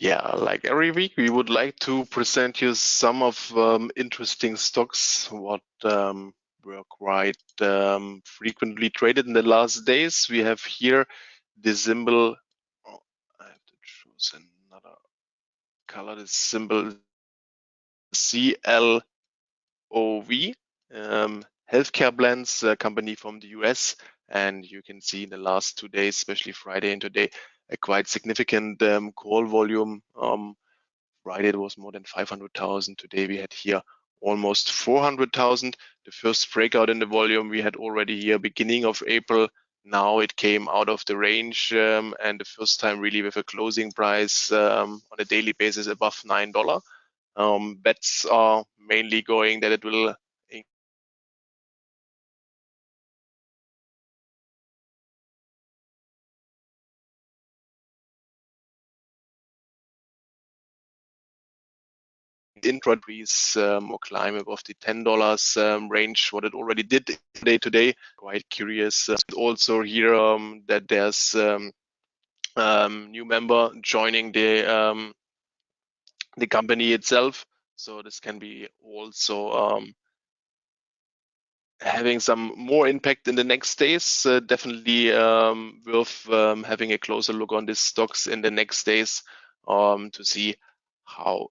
Yeah, like every week, we would like to present you some of um, interesting stocks what um, were quite um, frequently traded in the last days. We have here the symbol. Oh, I have to choose another color. The symbol CLOV, um, Healthcare Blends, company from the US. And you can see in the last two days, especially Friday and today, a quite significant um, call volume. Um, Friday it was more than 500,000. Today we had here almost 400,000. The first breakout in the volume we had already here beginning of April. Now it came out of the range um, and the first time really with a closing price um, on a daily basis above $9. Um, bets are mainly going that it will intradays um, or climb above the $10 um, range, what it already did day to day. Quite curious. Uh, also here um, that there's um, um, new member joining the um, the company itself. So this can be also having some more impact in the next days. Uh, definitely worth having a closer look on these stocks in the next days to see how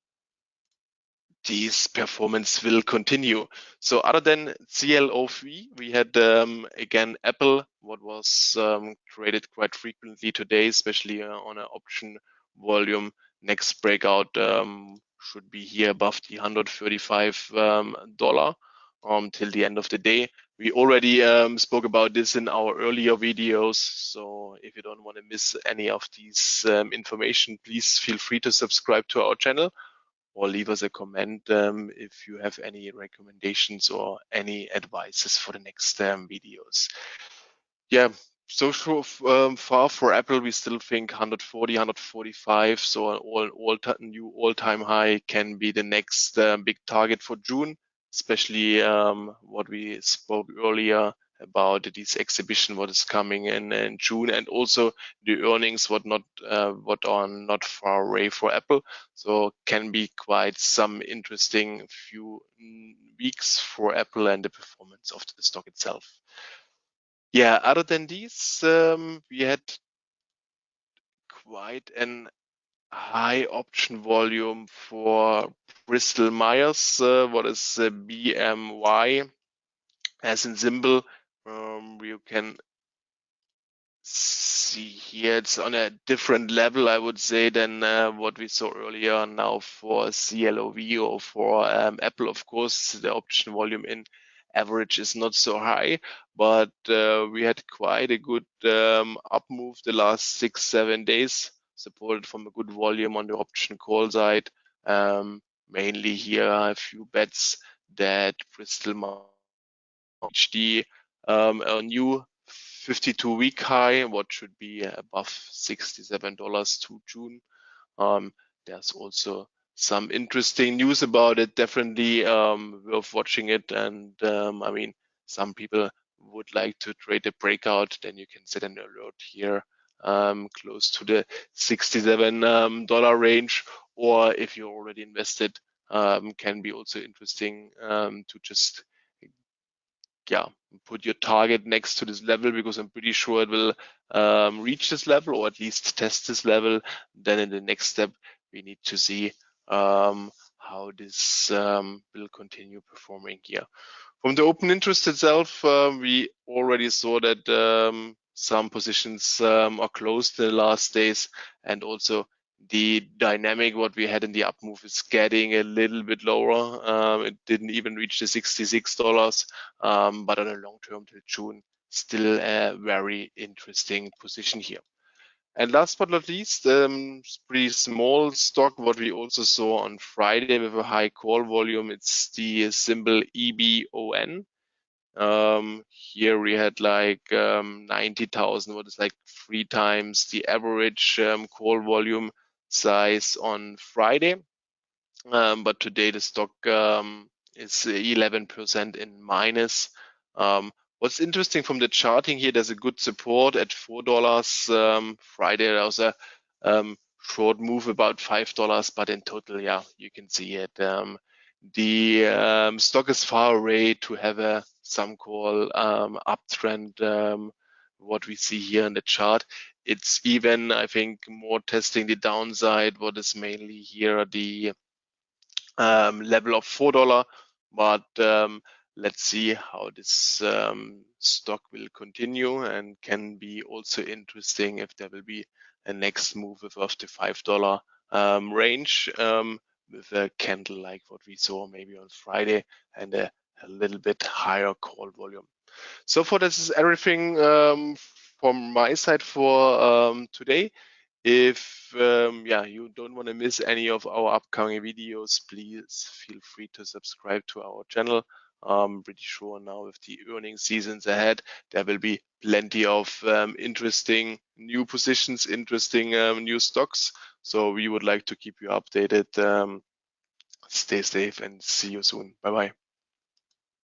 this performance will continue. So other than CLOV, we had um, again Apple, what was um, traded quite frequently today, especially uh, on an option volume. Next breakout um, should be here above the 135 um, dollar um, till the end of the day. We already um, spoke about this in our earlier videos. So if you don't want to miss any of these information, please feel free to subscribe to our channel or leave us a comment um, if you have any recommendations or any advices for the next um, videos. Yeah, so um, far for Apple, we still think 140, 145. So an all, all new all-time high can be the next uh, big target for June, especially um, what we spoke earlier about this exhibition what is coming in, in June and also the earnings what not uh, what are not far away for Apple. So can be quite some interesting few weeks for Apple and the performance of the stock itself. Yeah other than these um, we had quite an high option volume for Bristol Myers uh, what is uh, BMY as in symbol um, you can see here it's on a different level, I would say, than uh, what we saw earlier now for CLOV or for um, Apple. Of course, the option volume in average is not so high, but uh, we had quite a good um, up move the last six, seven days, supported from a good volume on the option call side. Um, mainly here a few bets that Bristol HD um, a new 52 week high, what should be above $67 to June. Um, there's also some interesting news about it, definitely um, worth watching it. And um, I mean, some people would like to trade a breakout, then you can set an alert here um, close to the $67 um, range. Or if you're already invested, um, can be also interesting um, to just yeah, put your target next to this level because I'm pretty sure it will um, reach this level or at least test this level. Then in the next step, we need to see um, how this um, will continue performing here. From the open interest itself, uh, we already saw that um, some positions um, are closed in the last days and also the dynamic what we had in the up move is getting a little bit lower. Um, it didn't even reach the $66, um, but on a long term till June, still a very interesting position here. And last but not least, um, pretty small stock, what we also saw on Friday with a high call volume, it's the symbol EBON. Um, here we had like um, 90,000, what is like three times the average um, call volume size on Friday. Um, but today the stock um, is 11% in minus. Um, what's interesting from the charting here, there's a good support at $4. Um, Friday there was a um, short move about five dollars, but in total, yeah, you can see it. Um, the stock is far away to have a some call uptrend. What we see here in the chart, it's even I think more testing the downside. What is mainly here the um, level of four dollar, but um, let's see how this um, stock will continue and can be also interesting if there will be a next move above the five dollar um, range um, with a candle like what we saw maybe on Friday and a, a little bit higher call volume. So for this is everything um, from my side for um, today. If um, yeah you don't want to miss any of our upcoming videos, please feel free to subscribe to our channel. I'm pretty sure now with the earning seasons ahead, there will be plenty of um, interesting new positions, interesting um, new stocks. So we would like to keep you updated. Um, stay safe and see you soon. Bye bye.